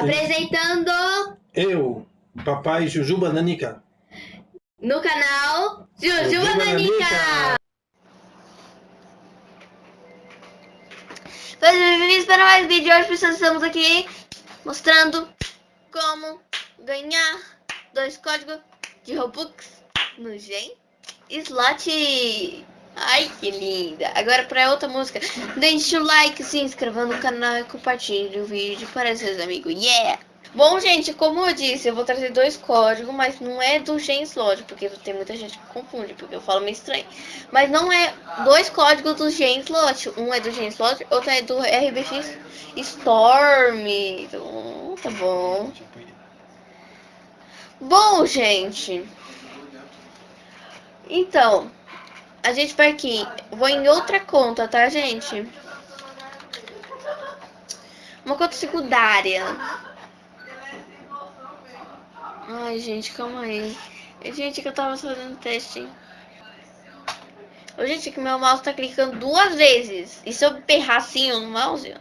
Apresentando Eu, papai Jujuba Nanica. no canal Jujuba Jujuba Nanica. Nanica. Sejam bem-vindos para mais vídeo. Hoje estamos aqui mostrando como ganhar dois códigos de Robux no Gen Slot. Ai, que linda! Agora para outra música. Deixe o like, se inscreva no canal e compartilhe o vídeo para seus amigos. Yeah! Bom, gente, como eu disse, eu vou trazer dois códigos, mas não é do Gen Slot, porque tem muita gente que confunde, porque eu falo meio estranho. Mas não é dois códigos do Gen Slot. Um é do Gen Slot, outro é do RBX Storm. Então, tá bom. Bom, gente. Então, a gente vai aqui. Vou em outra conta, tá, gente? Uma conta secundária. Ai, gente, calma aí. Gente, que eu tava fazendo teste. Gente, que meu mouse tá clicando duas vezes. E se eu berrar assim no mouse?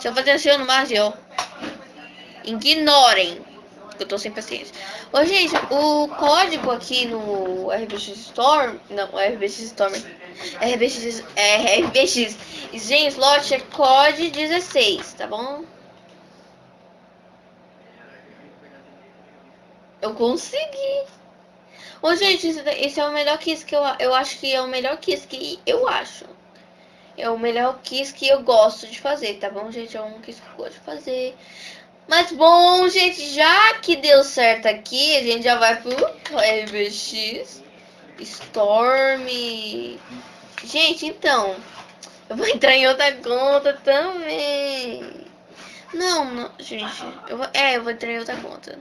Se eu fazer assim no mouse, ó. Ignorem. Eu tô sem paciência. Ô, gente, o código aqui no RBX Storm. Não, RBX Storm. RBX. É, RBX Gen Slot é COD 16, tá bom? Eu consegui. Ô, gente, esse é o melhor kiss que eu, eu acho que é o melhor kiss que eu acho. É o melhor kiss que eu gosto de fazer, tá bom, gente? É um kiss que eu gosto de fazer. Mas bom, gente, já que deu certo aqui, a gente já vai pro RBX Storm. Gente, então, eu vou entrar em outra conta também. Não, não gente, eu vou, é, eu vou entrar em outra conta.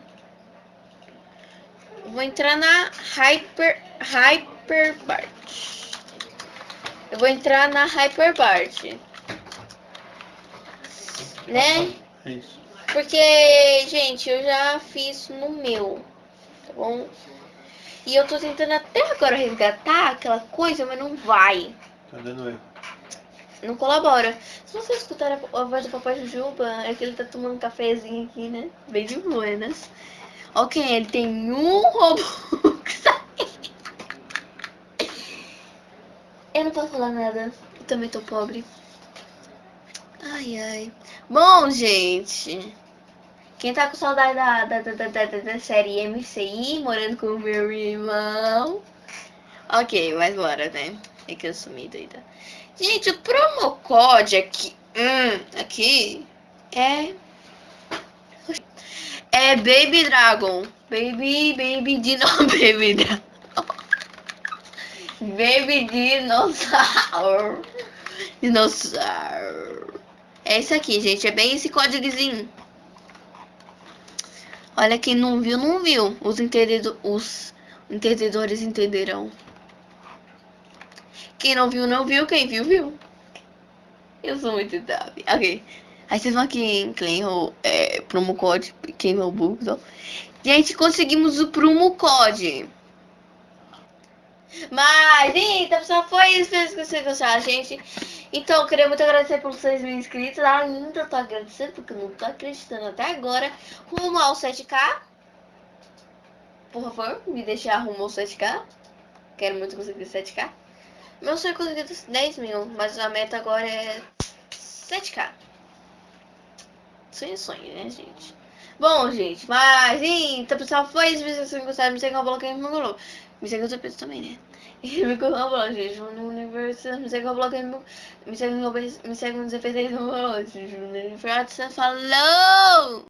Eu vou entrar na Hyper Hyperbart. Eu vou entrar na Hyperbart. Né? É isso. Porque, gente, eu já fiz no meu, tá bom? E eu tô tentando até agora resgatar aquela coisa, mas não vai. Tá dando erro. Não colabora. Se você escutar a, voz do Papai Jujuba, é que ele tá tomando um cafezinho aqui, né? Bem de buenas. Ok, ele tem um Robux. eu não posso falar nada. Eu também tô pobre. Ai, ai. Bom, gente. Quem tá com saudade da, da, da, da, da, série MCI, morando com o meu irmão. Ok, mas bora, né? É que eu sumi doida. Gente, o promo code aqui. Hum, aqui é. É Baby Dragon. Baby, Baby Dino, Baby Dragon. Baby Dinossauro. Dinossauro. É isso aqui, gente. É bem esse códigozinho. Olha, quem não viu, não viu. Os, entendido, os entendedores entenderão. Quem não viu, não viu. Quem viu, viu. Eu sou muito top. Ok. Aí vocês vão aqui em Claim é, promo code, quem é o bug. Gente, conseguimos o promo code. Mas, então, pessoal, foi isso. Que vocês gostaram, gente. Então, eu queria muito agradecer por vocês mil inscritos. Ainda tô agradecendo, porque não tô acreditando até agora. Rumo ao 7K. Por favor, me deixe rumo ao 7K. Quero muito conseguir 7K. Meu sonho é conseguir 10 mil, mas a meta agora é 7K. Sonho, sonho, né, gente? Bom, gente, mas então, pessoal, foi isso. Se vocês gostaram, me no bloco no meu Me segue no peso também, né? E me no blog, gente. No universo, me segue no bloco Me segue no Me segue nos efeitos no meu Falou!